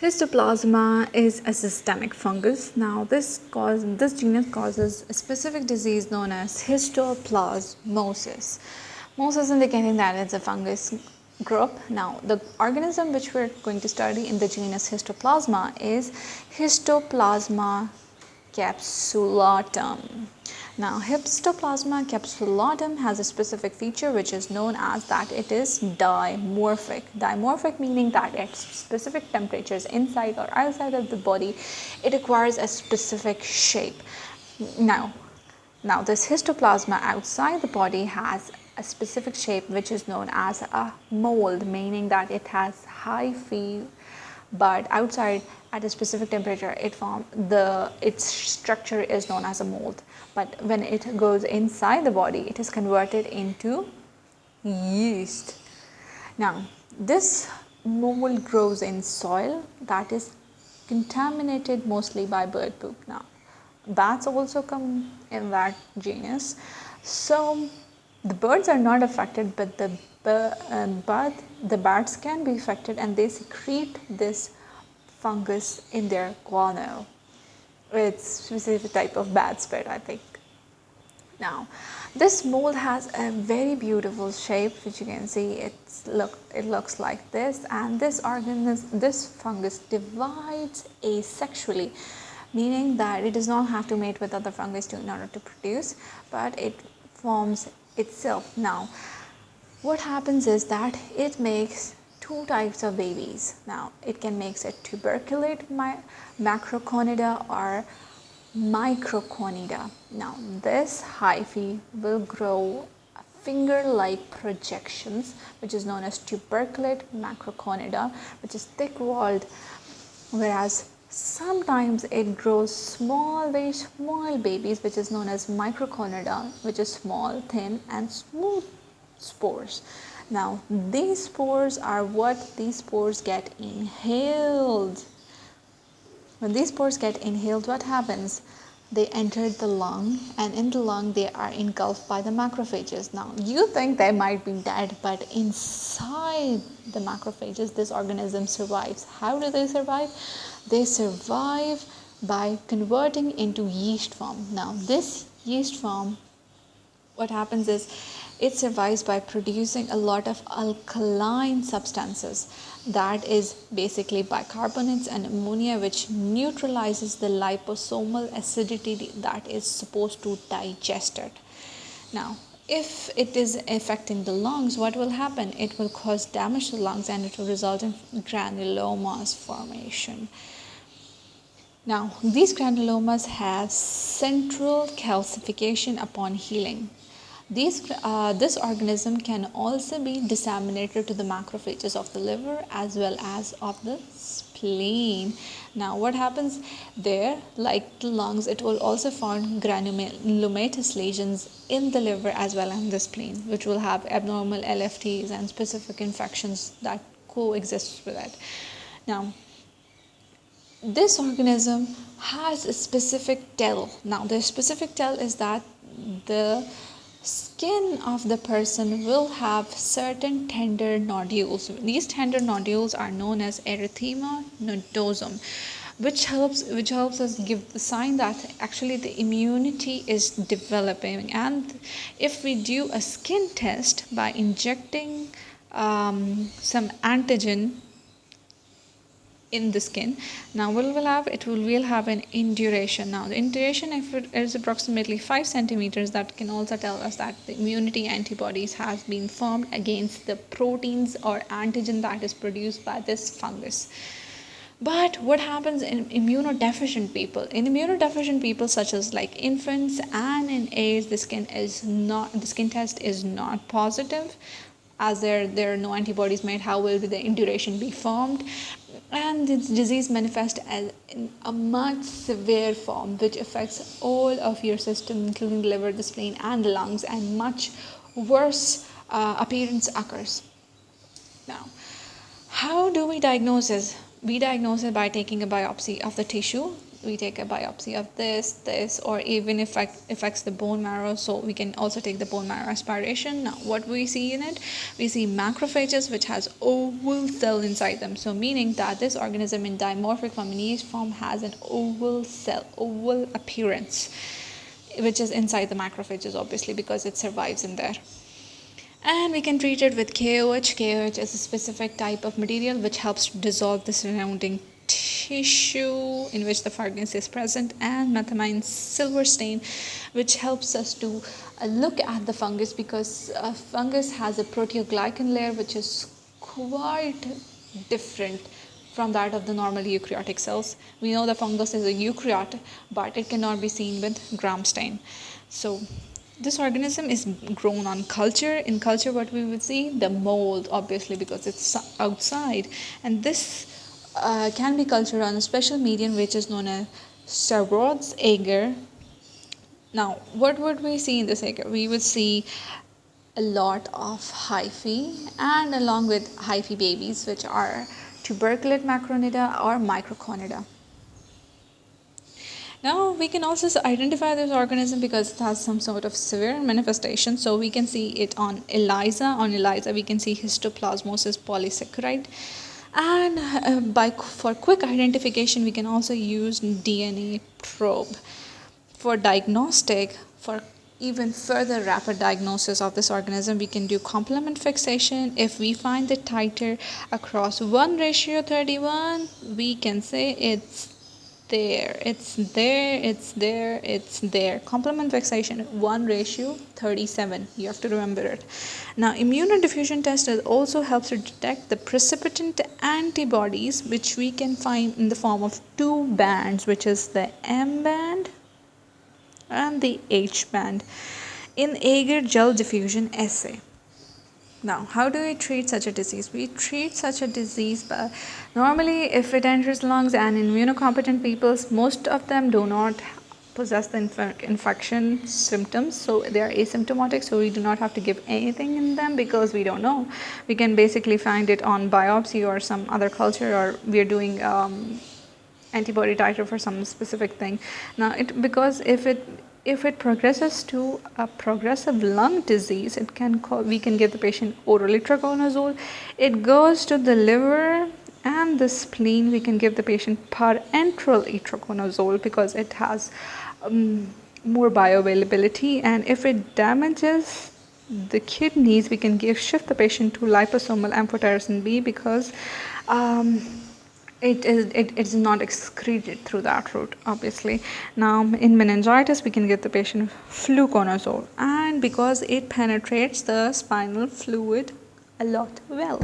Histoplasma is a systemic fungus. Now this cause this genus causes a specific disease known as histoplasmosis. Most is indicating that it's a fungus group. Now the organism which we're going to study in the genus Histoplasma is Histoplasma capsulatum. Now Histoplasma capsulatum has a specific feature which is known as that it is dimorphic. Dimorphic meaning that at specific temperatures inside or outside of the body it acquires a specific shape. Now, now this histoplasma outside the body has a specific shape which is known as a mold meaning that it has hyphae but outside at a specific temperature it form the its structure is known as a mold. But when it goes inside the body it is converted into yeast. Now this mold grows in soil that is contaminated mostly by bird poop. Now bats also come in that genus. So the birds are not affected but the uh, but the bats can be affected and they secrete this fungus in their guano. It's specific type of bat spit I think. Now this mold has a very beautiful shape which you can see it's look it looks like this and this organism this fungus divides asexually meaning that it does not have to mate with other fungus to, in order to produce but it forms itself. Now what happens is that it makes two types of babies. Now it can make a tuberculate macroconidia or microconidia. Now this hyphae will grow finger-like projections which is known as tuberculate macroconidia which is thick-walled whereas sometimes it grows small very small babies which is known as microconidia which is small thin and smooth spores. Now these spores are what these spores get inhaled. When these spores get inhaled what happens? They enter the lung and in the lung they are engulfed by the macrophages. Now you think they might be dead but inside the macrophages this organism survives. How do they survive? They survive by converting into yeast form. Now this yeast form what happens is it survives by producing a lot of alkaline substances that is basically bicarbonates and ammonia which neutralizes the lysosomal acidity that is supposed to digest it. Now if it is affecting the lungs what will happen it will cause damage to the lungs and it will result in granulomas formation. Now these granulomas have central calcification upon healing these, uh, this organism can also be disseminated to the macrophages of the liver as well as of the spleen. Now what happens there like the lungs it will also form granulomatous lesions in the liver as well as in the spleen which will have abnormal LFTs and specific infections that coexist with it. Now this organism has a specific tell. Now the specific tell is that the skin of the person will have certain tender nodules. These tender nodules are known as erythema nodosum which helps which helps us give the sign that actually the immunity is developing and if we do a skin test by injecting um, some antigen in the skin. Now what will have it will will have an induration. Now the induration if it is approximately 5 centimeters that can also tell us that the immunity antibodies has been formed against the proteins or antigen that is produced by this fungus. But what happens in immunodeficient people? In immunodeficient people such as like infants and in AIDS the skin is not the skin test is not positive as there there are no antibodies made. How will the induration be formed and this disease manifests as in a much severe form which affects all of your system including the liver the spleen and the lungs and much worse uh, appearance occurs. Now how do we diagnose this? We diagnose it by taking a biopsy of the tissue we take a biopsy of this this or even if it affects the bone marrow so we can also take the bone marrow aspiration. Now what we see in it we see macrophages which has oval cell inside them. So meaning that this organism in dimorphic form form has an oval cell oval appearance which is inside the macrophages obviously because it survives in there. And we can treat it with KOH. KOH is a specific type of material which helps to dissolve the surrounding tissue in which the fungus is present and methenamine silver stain which helps us to uh, look at the fungus because a fungus has a proteoglycan layer which is quite different from that of the normal eukaryotic cells. We know the fungus is a eukaryote but it cannot be seen with gram stain. So this organism is grown on culture in culture what we would see the mold obviously because it's outside and this uh, can be cultured on a special medium which is known as Sabouraud's agar now what would we see in this agar we would see a lot of hyphae and along with hyphae babies which are tuberculate macronida or microconidia now we can also identify this organism because it has some sort of severe manifestation. So we can see it on ELISA. On ELISA we can see histoplasmosis polysaccharide. And uh, by for quick identification we can also use DNA probe. For diagnostic, for even further rapid diagnosis of this organism we can do complement fixation if we find the titer across 1 ratio 31 we can say it's there it's there it's there it's there. Complement fixation 1 ratio 37 you have to remember it. Now immunodiffusion test also helps to detect the precipitant antibodies which we can find in the form of two bands which is the m band and the h band. In agar gel diffusion assay now, how do we treat such a disease? We treat such a disease but normally if it enters lungs and immunocompetent people, most of them do not possess the inf infection symptoms so they are asymptomatic so we do not have to give anything in them because we don't know we can basically find it on biopsy or some other culture or we are doing um, antibody titer for some specific thing now it because if it if it progresses to a progressive lung disease, it can call, we can give the patient oral itraconazole. It goes to the liver and the spleen. We can give the patient parenteral itraconazole because it has um, more bioavailability. And if it damages the kidneys, we can give shift the patient to liposomal amphotericin B because um, it is it, it is not excreted through that route obviously. Now in meningitis we can get the patient fluconazole. And because it penetrates the spinal fluid a lot well